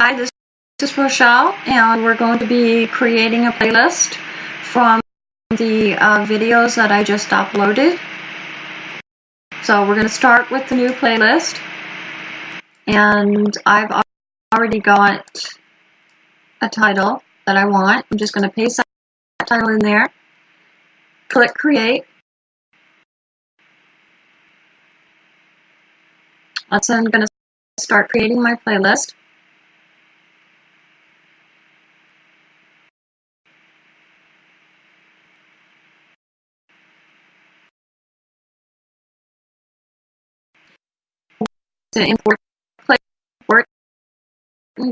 Hi, this is Rochelle, and we're going to be creating a playlist from the uh, videos that I just uploaded. So we're going to start with the new playlist, and I've already got a title that I want. I'm just going to paste that title in there, click create. So I'm going to start creating my playlist. To import import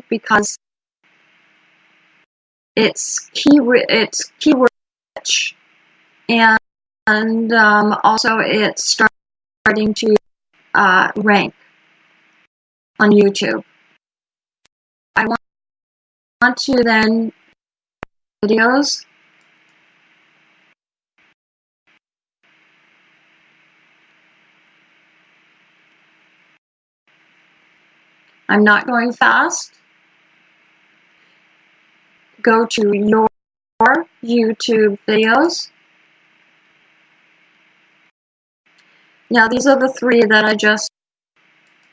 because it's key it's keyword rich and, and um, also it's starting to uh, rank on YouTube. I want, want to then videos I'm not going fast. Go to your YouTube videos. Now these are the three that I just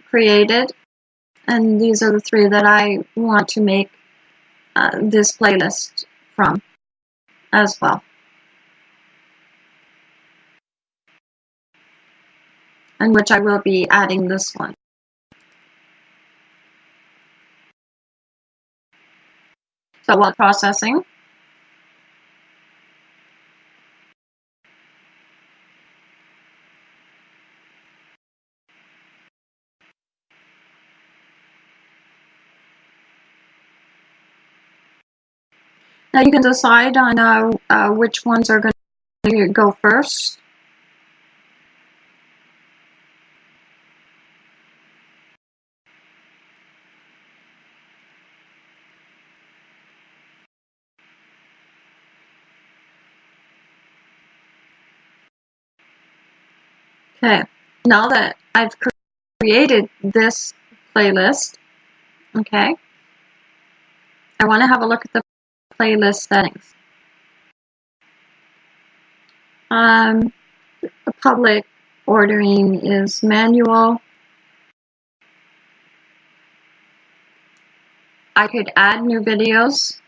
created and these are the three that I want to make uh, this playlist from as well. And which I will be adding this one. So while processing, Now you can decide on uh, uh, which ones are going to go first. Okay, now that I've created this playlist, okay, I want to have a look at the playlist settings. Um, the public ordering is manual. I could add new videos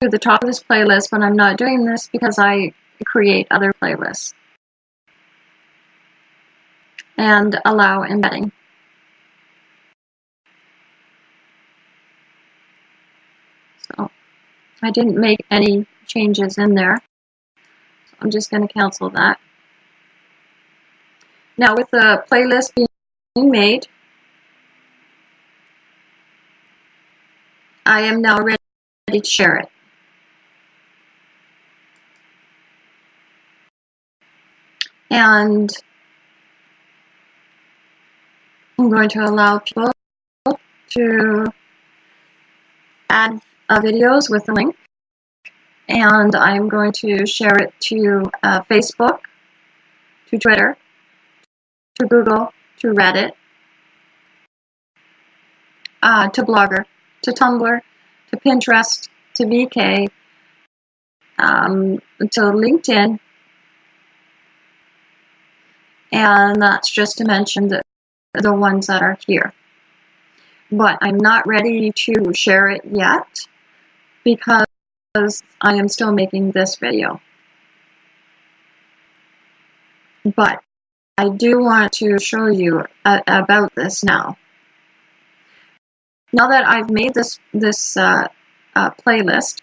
to the top of this playlist, but I'm not doing this because I create other playlists and allow embedding. So I didn't make any changes in there. So I'm just going to cancel that. Now with the playlist being made, I am now ready to share it. And I'm going to allow people to add uh, videos with the link. And I'm going to share it to uh, Facebook, to Twitter, to Google, to Reddit, uh, to Blogger, to Tumblr, to Pinterest, to VK, um, to LinkedIn, and that's just to mention that the ones that are here. But I'm not ready to share it yet because I am still making this video. But I do want to show you about this now. Now that I've made this, this uh, uh, playlist,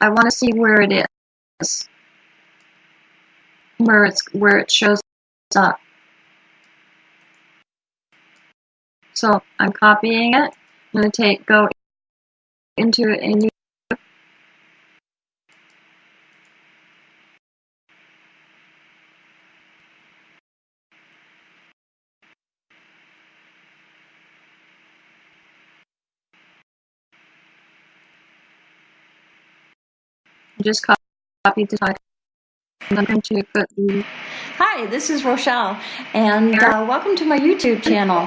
I want to see where it is where it's where it shows up. So I'm copying it. I'm going to take go into a new just copy the title. I'm going to put the Hi, this is Rochelle, and uh, welcome to my YouTube channel.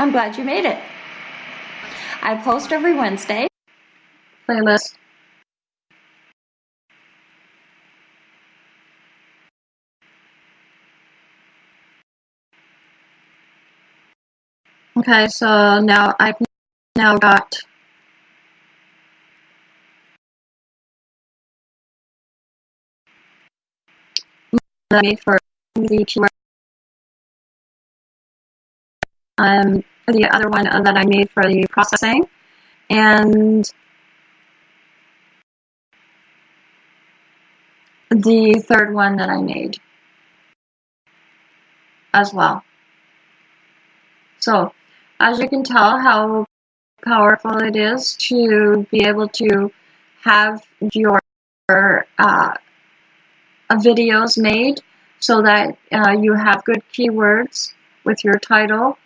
I'm glad you made it. I post every Wednesday. Playlist. Okay, so now I've now got made for the keyword. Um, the other one that I made for the processing, and the third one that I made as well. So, as you can tell how powerful it is to be able to have your uh, videos made so that uh, you have good keywords with your title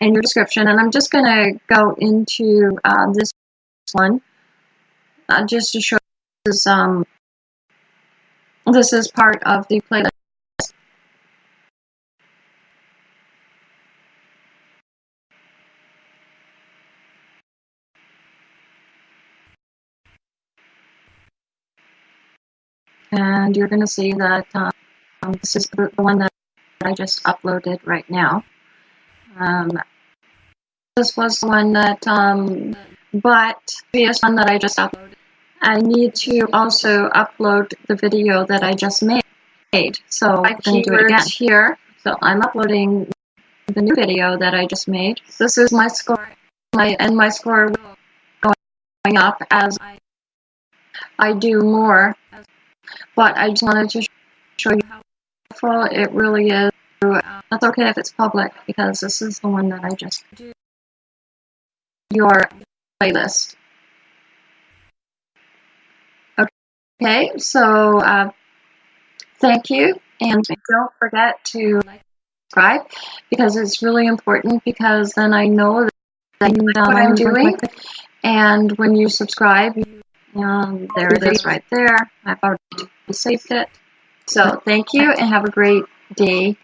and your description. And I'm just going to go into uh, this one uh, just to show this, um, this is part of the playlist. And you're going to see that um, this is the one that I just uploaded right now. Um, this was the one that, um, but previous one that I just uploaded. I need to also upload the video that I just made. So I can do it again here. So I'm uploading the new video that I just made. This is my score, my and my score will going up as I, I do more. But I just wanted to show you how powerful it really is. That's okay if it's public because this is the one that I just do your playlist. Okay, so uh, thank you, and don't forget to like, subscribe because it's really important because then I know that you know what I'm doing. And when you subscribe, um, there it is right there. I've already saved it. So thank you and have a great day.